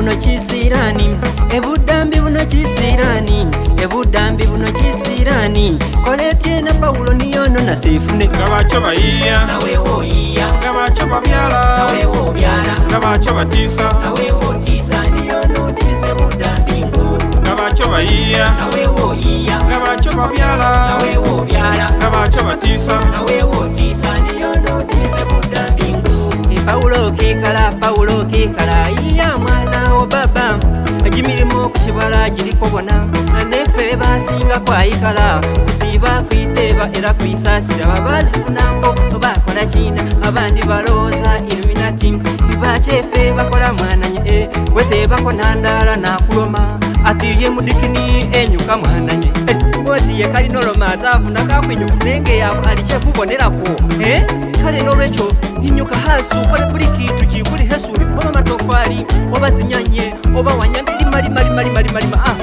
buno kisiirani ebudambi buno kisiirani ebudambi buno kisiirani kola etyena pawulo niyono nasiifune nga bakyo bayiiya naweweoyiiya nga bakyo babyala naweweobyala nga bakyo batiisa naweweotiisa niyono otiise budambi ngo nga bakyo bayiiya naweweoyiiya nga bakyo babyala naweweobyala nga bakyo batiisa naweweotiisa niyono otiise budambi ngo e pawulo okiikala pawulo okiikala iyamwa baba egimirimu okukibala giriko bona naneffe basinga kwayikala kusiiba kwiteeba era kwisaasira babazifunango bakola kina abandi balowooza iluminati bakyeffe bakola mwananye e eh. weteebako nandaala nakuloma atiye mudikini enyuka mwananye eh. oti yekalinoloma atafuna kakwinyuka nenge yabo alikyekubonerako eh. kale nolwekyo inyuka hasi okole buli kintu kikuli hesuubi bamamatofa mari wabazinyanye oba wanyandiri mari mari mari mari mari ah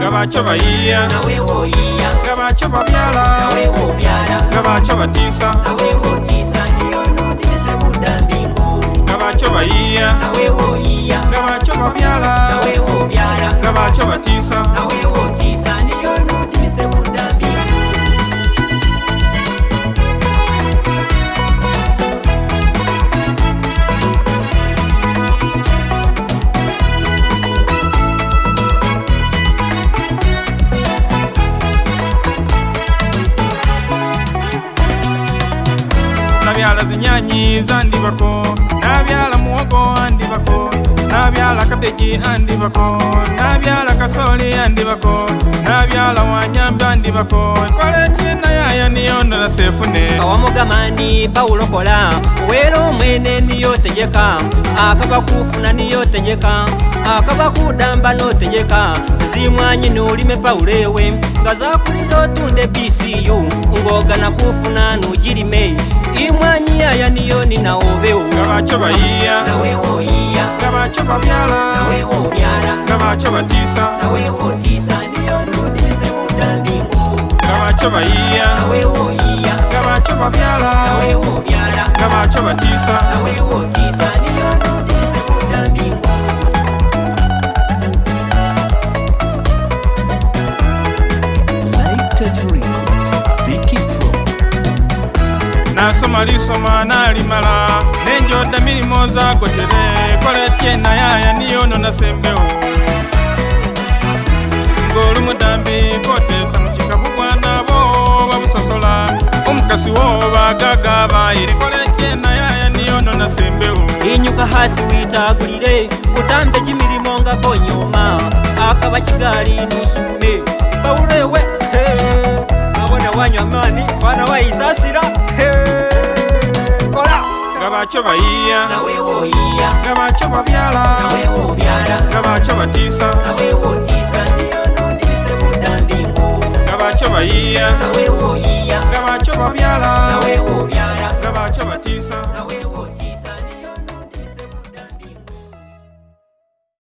ngabacho bayia nawe wo iya ngabacho babyala nawe wo byala ngabacho batisa nawe wo tisa niyo ndi se muda mbingo ngabacho bayia nawe wo iya ngabacho babyala nawe wo byala ngabacho batisa nawe wo tisa nabyala zinyanyi zandibako nabyala muwogo andibako nabyala kabeki andibako nabyala kasoli andibako nabyala wanyamba andibako koletinayaya niyonola sefune awamugamani pawulokola wera omwene niyotegeka akabakufuna niyotegeka akabakudamba notegeka zimwanyi nolime pawulo ewe nga zakulira otunda ebcu ngogana kufuna nugirime imwanyi yaya niyo ninawobewo nga bakyo bayiya nawewoyiya nasomalisoma nalimala nenjoda milimo zagotere Kye na yaya niyono na sembeo Ngoru mudambi kote samuchika kukwana bo Babu sosola umkasi woba gagaba Irikole kye na yaya niyono na sembeo Inyuka hasi wita gulire Utambe jimiri monga konyoma Akaba chigari nusume Baulewe hey. Abone wanyamani fana wa isasira hey. ngavacho vaiya ngavacho vavyala ngavacho vatisa ngavacho vaiya ngavacho vavyala ngavacho vatisa